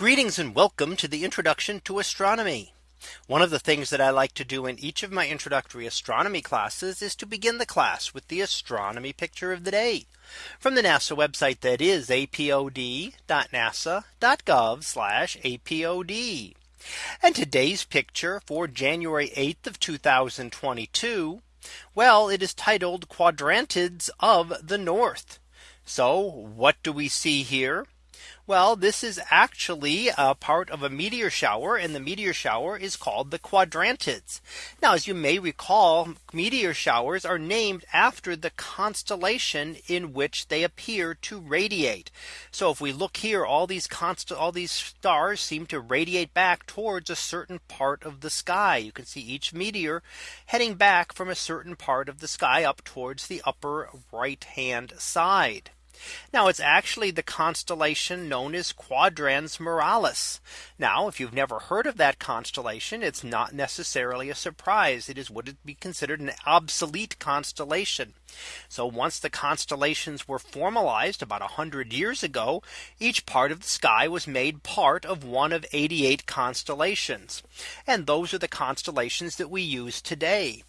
Greetings and welcome to the introduction to astronomy. One of the things that I like to do in each of my introductory astronomy classes is to begin the class with the astronomy picture of the day from the NASA website that is apod.nasa.gov apod. And today's picture for January 8th of 2022. Well, it is titled Quadrantids of the North. So what do we see here? Well, this is actually a part of a meteor shower and the meteor shower is called the quadrantids. Now, as you may recall, meteor showers are named after the constellation in which they appear to radiate. So if we look here, all these all these stars seem to radiate back towards a certain part of the sky. You can see each meteor heading back from a certain part of the sky up towards the upper right hand side. Now it's actually the constellation known as Quadrans Muralis. Now if you've never heard of that constellation, it's not necessarily a surprise. It is would it be considered an obsolete constellation. So once the constellations were formalized about 100 years ago, each part of the sky was made part of one of 88 constellations. And those are the constellations that we use today.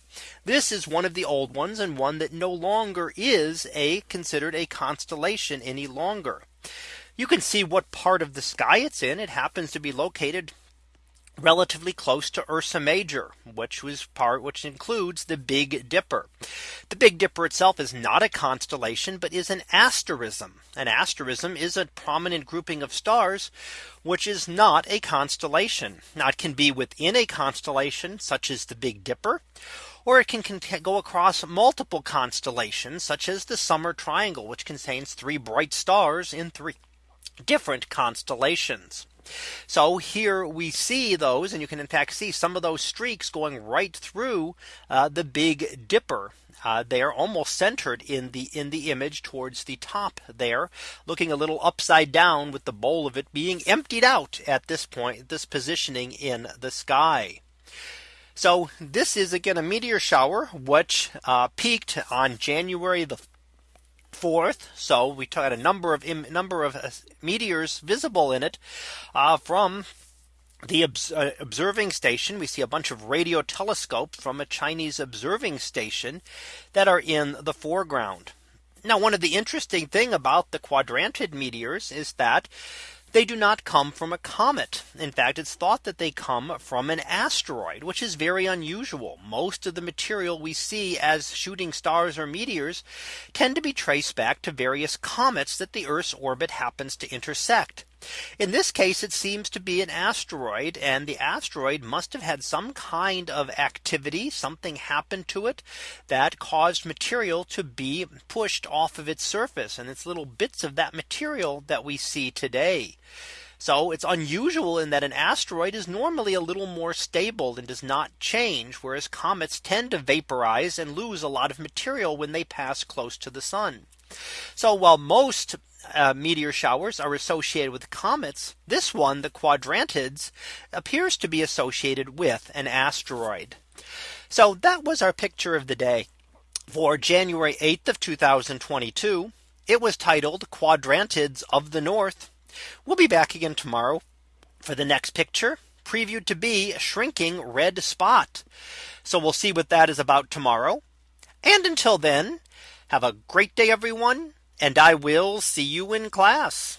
This is one of the old ones and one that no longer is a considered a constellation any longer. You can see what part of the sky it's in. It happens to be located relatively close to Ursa Major, which was part which includes the Big Dipper. The Big Dipper itself is not a constellation, but is an asterism. An asterism is a prominent grouping of stars, which is not a constellation. Now it can be within a constellation such as the Big Dipper or it can go across multiple constellations such as the summer triangle which contains three bright stars in three different constellations. So here we see those and you can in fact see some of those streaks going right through uh, the Big Dipper. Uh, they are almost centered in the in the image towards the top there looking a little upside down with the bowl of it being emptied out at this point this positioning in the sky. So this is again a meteor shower which uh, peaked on January the 4th. So we had a number of number of uh, meteors visible in it uh, from the uh, observing station. We see a bunch of radio telescopes from a Chinese observing station that are in the foreground. Now one of the interesting thing about the quadrantid meteors is that they do not come from a comet. In fact, it's thought that they come from an asteroid, which is very unusual. Most of the material we see as shooting stars or meteors tend to be traced back to various comets that the Earth's orbit happens to intersect. In this case, it seems to be an asteroid and the asteroid must have had some kind of activity. Something happened to it that caused material to be pushed off of its surface. And it's little bits of that material that we see today. So it's unusual in that an asteroid is normally a little more stable and does not change, whereas comets tend to vaporize and lose a lot of material when they pass close to the sun. So while most uh, meteor showers are associated with comets, this one, the quadrantids, appears to be associated with an asteroid. So that was our picture of the day for January 8th of 2022. It was titled Quadrantids of the North. We'll be back again tomorrow for the next picture previewed to be a shrinking red spot. So we'll see what that is about tomorrow. And until then, have a great day, everyone and I will see you in class.